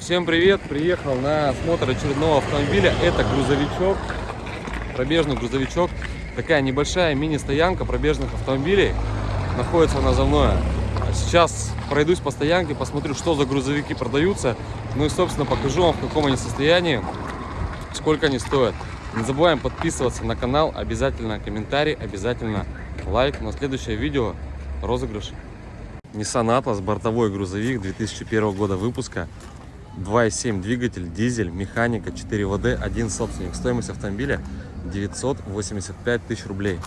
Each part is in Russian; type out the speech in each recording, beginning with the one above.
Всем привет! Приехал на осмотр очередного автомобиля. Это грузовичок, пробежный грузовичок. Такая небольшая мини-стоянка пробежных автомобилей. Находится она за мной. Сейчас пройдусь по стоянке, посмотрю, что за грузовики продаются. Ну и, собственно, покажу вам, в каком они состоянии, сколько они стоят. Не забываем подписываться на канал, обязательно комментарий, обязательно лайк. На следующее видео розыгрыш. Nissan Atlas, бортовой грузовик 2001 года выпуска. 2.7 двигатель, дизель, механика, 4 ВД, один собственник. Стоимость автомобиля 985 тысяч рублей.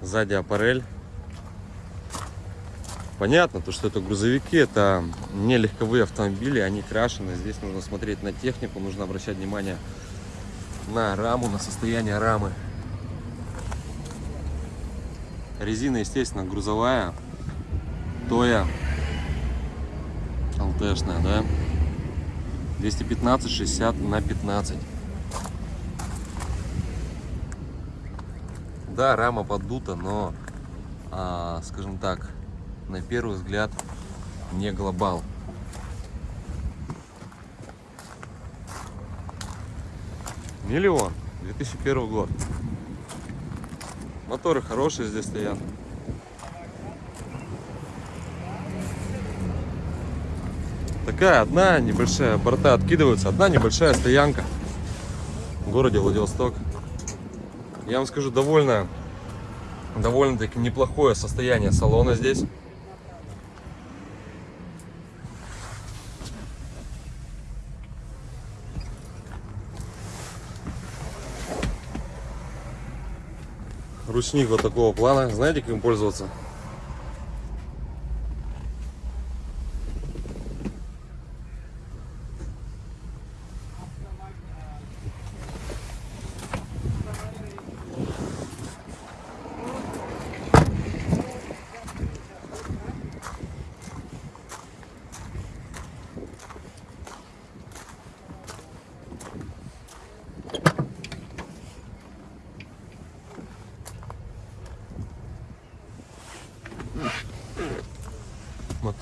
Сзади аппарель. Понятно, то, что это грузовики, это не легковые автомобили, они крашены. Здесь нужно смотреть на технику, нужно обращать внимание на раму, на состояние рамы. Резина, естественно, грузовая, Тоя, ЛТшная, да? 215 60 на 15. Да, рама поддута, но, а, скажем так, на первый взгляд не глобал. Миллион, 2001 год. Моторы хорошие здесь стоят. Такая одна небольшая, борта откидываются, одна небольшая стоянка в городе Владивосток. Я вам скажу, довольно, довольно-таки неплохое состояние салона здесь. Ручник вот такого плана. Знаете, как им пользоваться?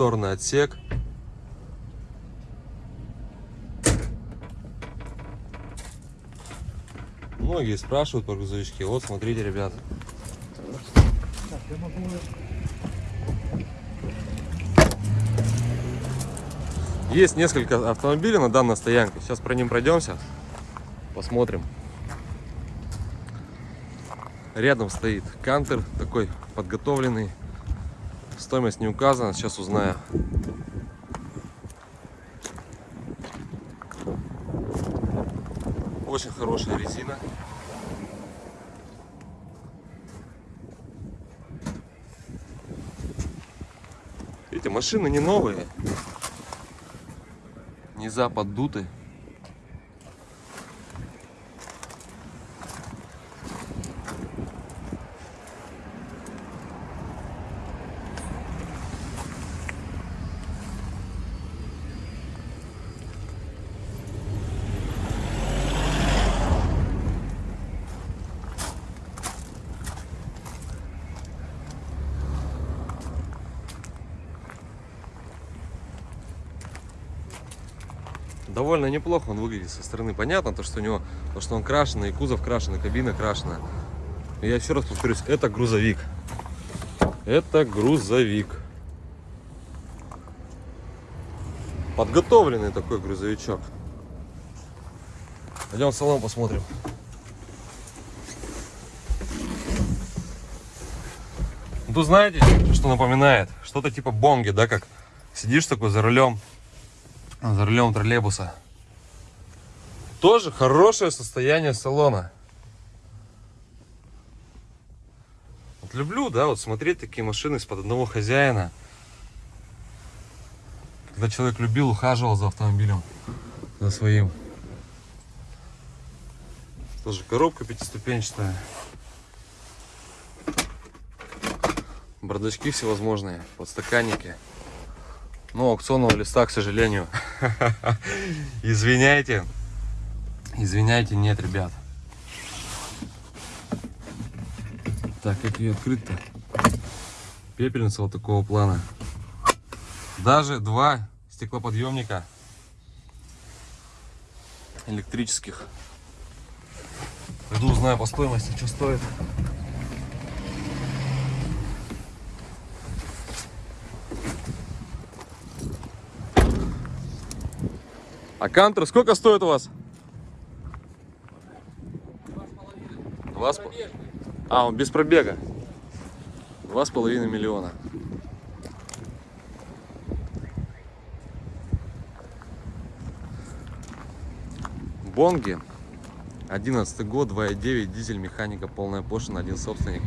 Моторный отсек. Многие спрашивают про грузовички. Вот, смотрите, ребята. Есть несколько автомобилей на данной стоянке. Сейчас про ним пройдемся. Посмотрим. Рядом стоит кантер такой подготовленный Стоимость не указана, сейчас узнаю. Очень хорошая резина. Эти машины не новые. Низа поддуты. Довольно неплохо он выглядит со стороны. Понятно, то, что у него, то, что он крашеный, и кузов крашеный, кабина крашеная. Но я еще раз повторюсь, это грузовик. Это грузовик. Подготовленный такой грузовичок. Пойдем в салон посмотрим. Тут знаете, что напоминает? Что-то типа бонги, да, как сидишь такой за рулем, за рулем троллейбуса. Тоже хорошее состояние салона. Вот люблю, да, вот смотреть такие машины из-под одного хозяина. Когда человек любил, ухаживал за автомобилем, за своим. Тоже коробка пятиступенчатая. Бардачки всевозможные, подстаканники. Но аукционного листа, к сожалению. Извиняйте. Извиняйте, нет, ребят. Так, как ее открыть-то? Пепельница вот такого плана. Даже два стеклоподъемника электрических. Пойду узнаю по стоимости, что стоит. А кантер сколько стоит у вас? Два с пол- А, он без пробега. Два с половиной миллиона. Бонги. 11 год, 2.9, дизель, механика, полная пошлина, один собственник.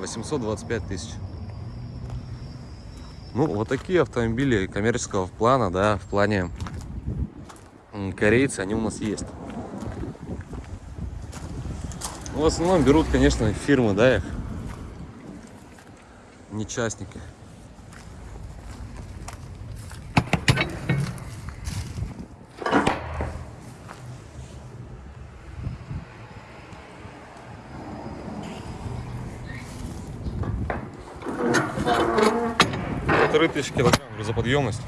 825 тысяч. Ну, вот такие автомобили коммерческого плана, да, в плане корейцы, они у нас есть. В основном берут, конечно, фирмы, да, их. Не частники. Полторы тысячи килограмм грузоподъемность.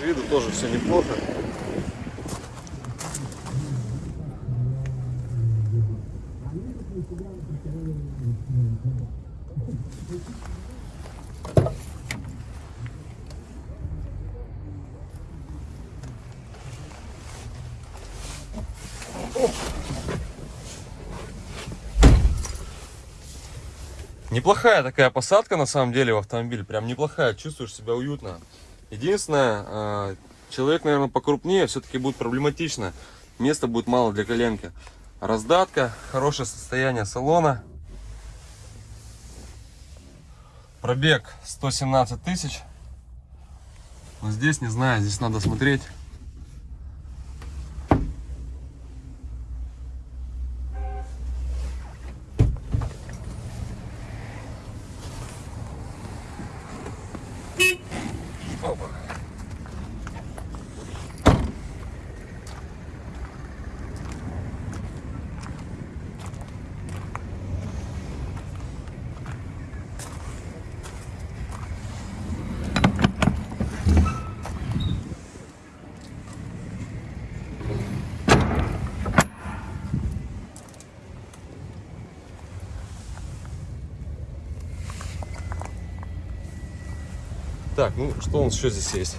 Виду тоже все неплохо. Неплохая такая посадка на самом деле в автомобиль. Прям неплохая, чувствуешь себя уютно. Единственное, э, человек, наверное, покрупнее, все-таки будет проблематично. Места будет мало для коленки. Раздатка, хорошее состояние салона. Пробег 117 тысяч. Но здесь не знаю, здесь надо смотреть. Так, ну что у нас еще здесь есть?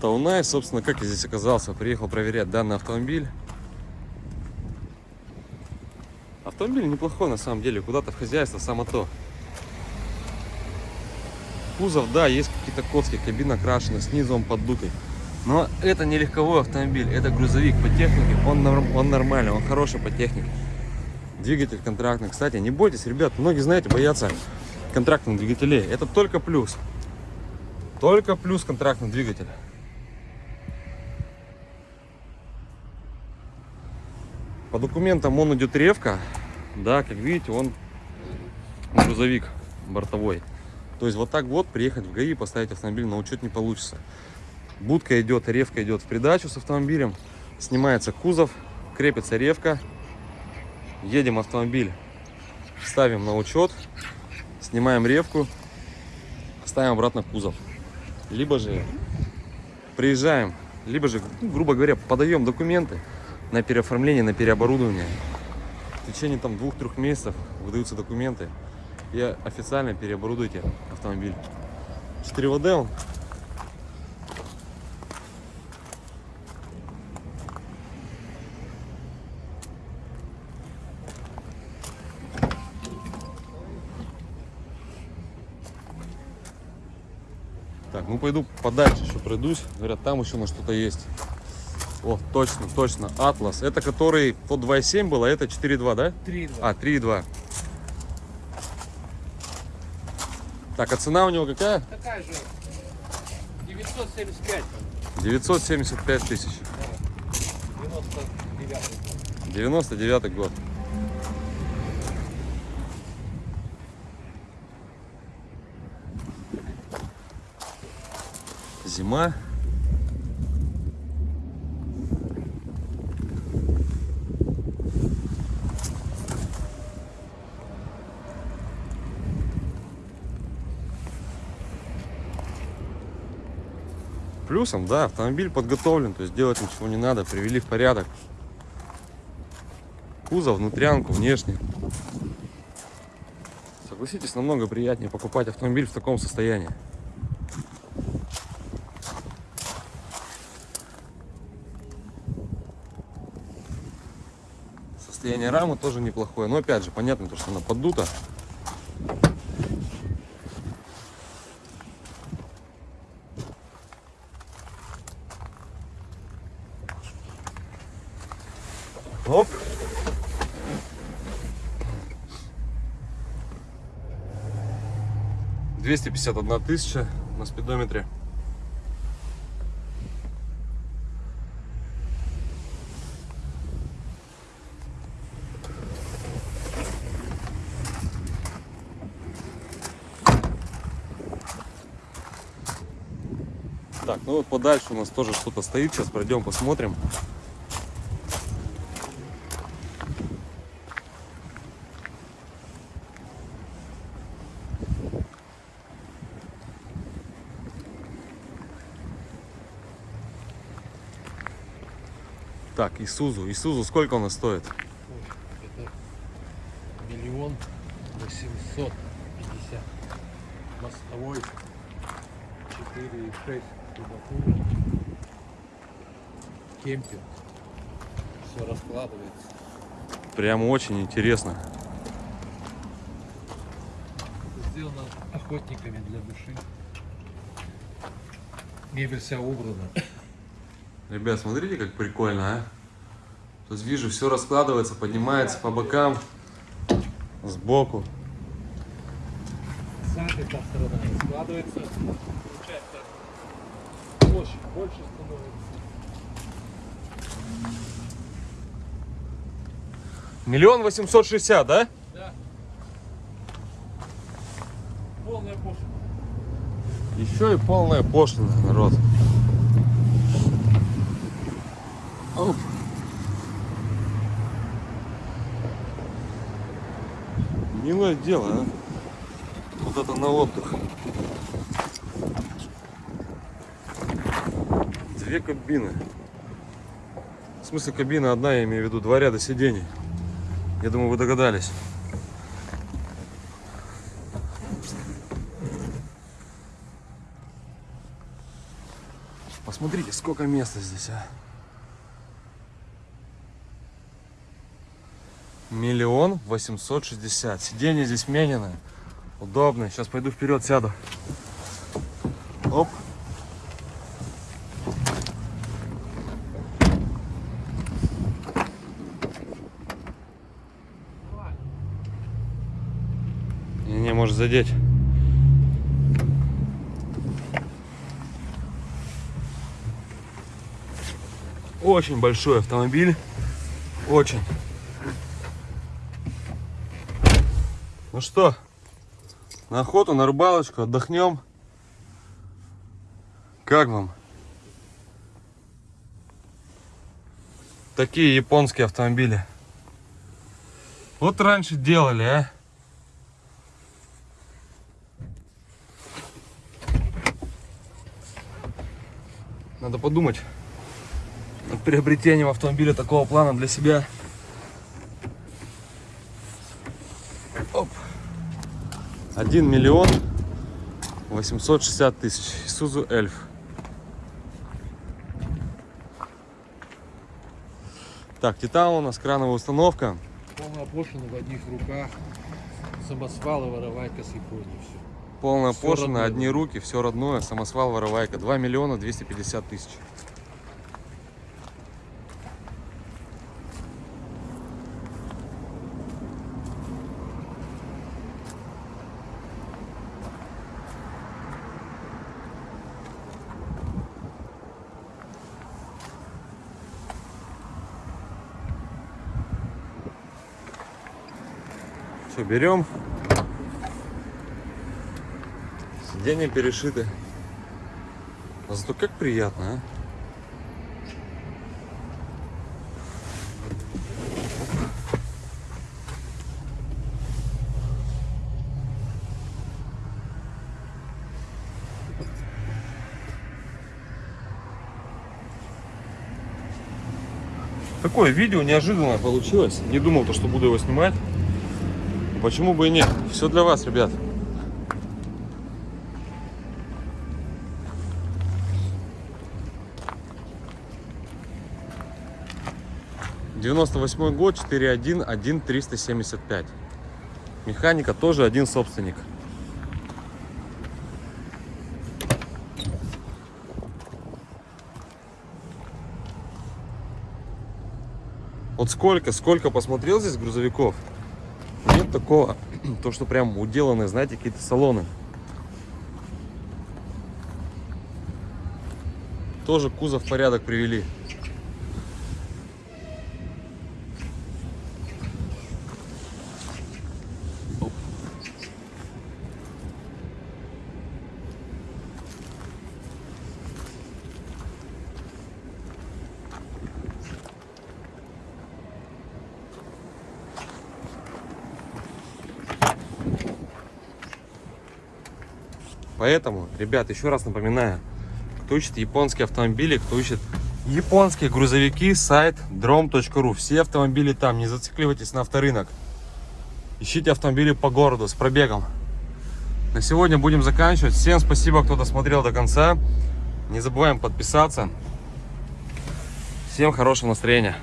Таунай, собственно, как я здесь оказался, приехал проверять данный автомобиль. Автомобиль неплохой на самом деле, куда-то в хозяйство, само то. Кузов, да, есть какие-то коцки, кабина крашена, снизу он поддутый. Но это не легковой автомобиль, это грузовик по технике, он, он нормальный, он хороший по технике. Двигатель контрактный. Кстати, не бойтесь, ребят, многие, знаете, боятся контрактных двигателей. Это только плюс. Только плюс контрактный двигатель. По документам он идет ревка. Да, как видите, он грузовик бортовой. То есть вот так вот приехать в ГАИ поставить автомобиль на учет не получится. Будка идет, ревка идет в придачу с автомобилем. Снимается кузов, крепится ревка. Едем автомобиль, ставим на учет, снимаем ревку, ставим обратно кузов. Либо же приезжаем, либо же, ну, грубо говоря, подаем документы на переоформление, на переоборудование. В течение там двух-трех месяцев выдаются документы и официально переоборудуйте автомобиль. 4ВД он. Так, ну пойду подальше еще пройдусь. Говорят, там еще на что-то есть. О, точно, точно. Атлас. Это который тот 2.7 был, а это 4.2, да? 3,2. А, 3.2. Так, а цена у него какая? Такая же. 975. 975 тысяч. 99. 99 год. Зима. Плюсом, да, автомобиль подготовлен, то есть делать ничего не надо, привели в порядок. Кузов, внутрянку, внешне. Согласитесь, намного приятнее покупать автомобиль в таком состоянии. Состояние рамы тоже неплохое, но опять же, понятно, то, что она поддута. Оп. Двести пятьдесят одна тысяча на спидометре. Так, ну вот подальше у нас тоже что-то стоит. Сейчас пройдем, посмотрим. Так, Исузу. Исузу сколько у нас стоит? Это миллион восемьсот пятьдесят. Мостовой. Четыре и шесть кубатура. Кемпинг. Все раскладывается. Прям очень интересно. Сделано охотниками для души. Мебель вся убрана. Ребят, смотрите, как прикольно, а? То есть вижу, все раскладывается, поднимается по бокам, сбоку. Сзади та сторона раскладывается. Площадь больше становится. Миллион восемьсот шестьдесят, да? Да. Полная пошлина. Еще и полная пошлина, народ. Оп. Милое дело, а? Вот это на отдых. Две кабины. В смысле кабина одна, я имею в виду два ряда сидений. Я думаю, вы догадались. Посмотрите, сколько места здесь, а. Миллион восемьсот шестьдесят. Сиденье здесь менено. Удобно. Сейчас пойду вперед, сяду. Оп. Не, не, может задеть. Очень большой автомобиль. Очень. Ну что, на охоту, на рыбалочку, отдохнем. Как вам? Такие японские автомобили. Вот раньше делали, а? Надо подумать над приобретением автомобиля такого плана для себя. Оп. 1 миллион 860 тысяч. Isuzu Эльф. Так, Титан у нас крановая установка. Полная пошлина в одних руках. Самосвалы, воровайка с Японии. Все. Полная Всё пошлина, родное. одни руки, все родное, самосвал, воровайка. 2 миллиона 250 тысяч. Все, берем. Сиденья перешиты. А зато как приятно, а? Такое видео неожиданное получилось. Не думал, то, что буду его снимать. Почему бы и нет? Все для вас, ребят. Девяносто восьмой год, 4.1, 1.375. Механика тоже один собственник. Вот сколько, сколько посмотрел здесь грузовиков. Нет такого, то что прям уделаны, знаете, какие-то салоны. Тоже кузов в порядок привели. Поэтому, ребят, еще раз напоминаю, кто ищет японские автомобили, кто ищет японские грузовики, сайт drom.ru. Все автомобили там, не зацикливайтесь на авторынок. Ищите автомобили по городу с пробегом. На сегодня будем заканчивать. Всем спасибо, кто досмотрел до конца. Не забываем подписаться. Всем хорошего настроения.